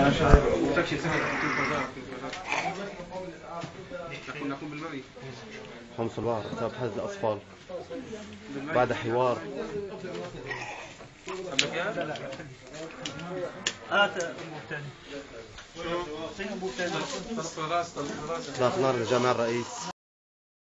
خمس سهل حمص بسبب حز الأطفال. بعد حوار. آه، عندك هات شو؟ إطلاق نار لجامع الرئيس